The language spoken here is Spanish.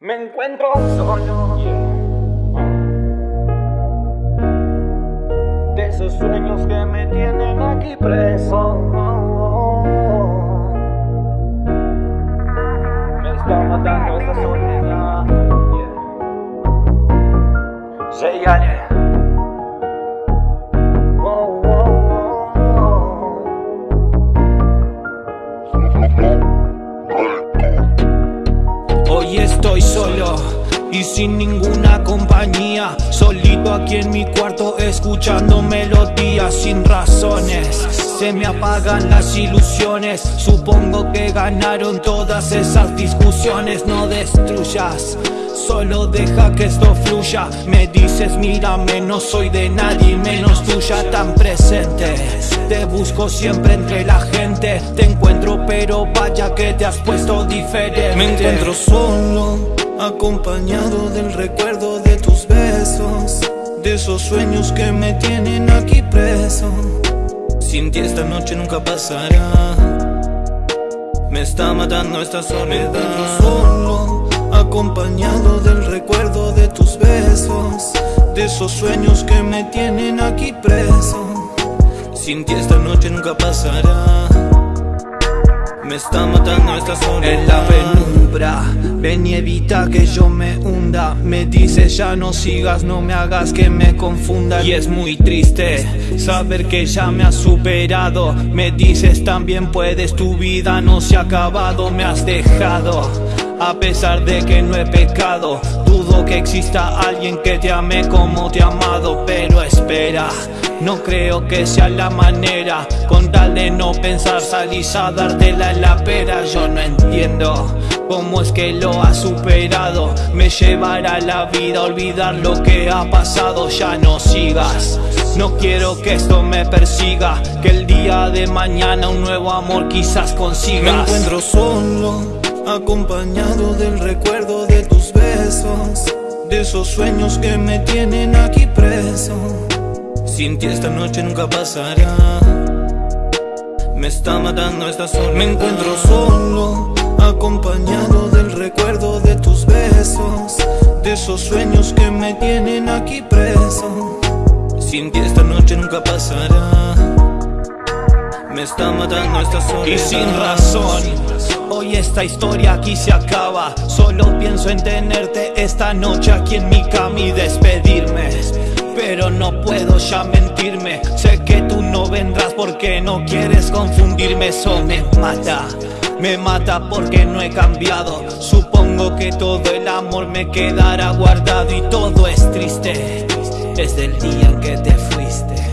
Me encuentro solo. De esos sueños que me tienen aquí preso. Me está matando esta soledad. Yeah. Y sin ninguna compañía Solito aquí en mi cuarto escuchando melodías sin razones. Se me apagan las ilusiones Supongo que ganaron todas esas discusiones. No destruyas Solo deja que esto fluya. Me dices mírame no soy de nadie menos tuya tan presente Te busco siempre entre la gente. Te encuentro pero vaya que te has puesto diferente. Me encuentro solo Acompañado del recuerdo de tus besos De esos sueños que me tienen aquí preso. Sin ti esta noche nunca pasará. Me está matando esta soledad. Solo Acompañado del recuerdo de tus besos De esos sueños que me tienen aquí preso. Sin ti esta noche nunca pasará me está matando esta soledad En la penumbra Ven y evita que yo me hunda. Me dices ya no sigas, no me hagas que me confunda. Y es muy triste saber que ya me has superado. Me dices también puedes, tu vida no se ha acabado. Me has dejado a pesar de que no he pecado. Dudo que exista alguien que te ame como te he amado Pero espera, no creo que sea la manera. Con tal de no pensar salís a dártela la pera. Yo no entiendo cómo es que lo has superado. Me llevará la vida a olvidar lo que ha pasado. Ya no sigas. No quiero que esto me persiga. Que el día de mañana un nuevo amor quizás consigas. Me encuentro solo Acompañado del recuerdo de tus besos. De esos sueños que me tienen aquí preso Sin ti esta noche nunca pasará. Me está matando esta soledad Me encuentro solo Acompañado del recuerdo de tus besos De esos sueños que me tienen aquí preso. Sin ti esta noche nunca pasará. Me está matando esta soledad Y sin razón. Hoy esta historia aquí se acaba. Solo pienso en tenerte esta noche aquí en mi cama y despedirme Pero no puedo ya mentirme. Sé que tú no vendrás porque no quieres confundirme. Eso me mata me mata porque no he cambiado. Supongo que todo el amor me quedará guardado Y todo es triste. Desde el día en que te fuiste